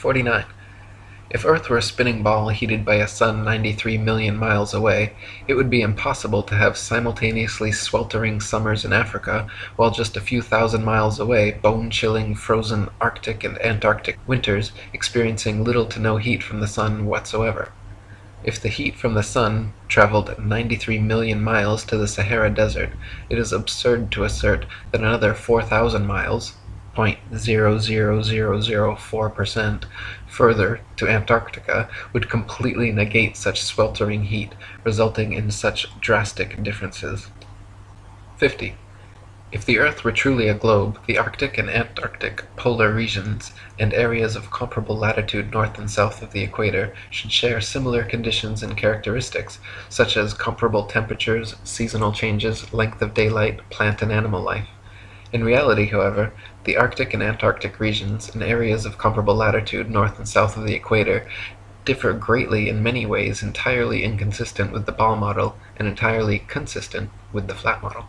49. If Earth were a spinning ball heated by a sun 93 million miles away, it would be impossible to have simultaneously sweltering summers in Africa, while just a few thousand miles away bone-chilling frozen Arctic and Antarctic winters experiencing little to no heat from the sun whatsoever. If the heat from the sun travelled 93 million miles to the Sahara Desert, it is absurd to assert that another 4,000 miles (.00004%) further to Antarctica would completely negate such sweltering heat, resulting in such drastic differences. 50. If the earth were truly a globe, the Arctic and Antarctic polar regions, and areas of comparable latitude north and south of the equator, should share similar conditions and characteristics, such as comparable temperatures, seasonal changes, length of daylight, plant and animal life. In reality, however, the Arctic and Antarctic regions, and areas of comparable latitude north and south of the equator, differ greatly in many ways entirely inconsistent with the ball model, and entirely consistent with the flat model.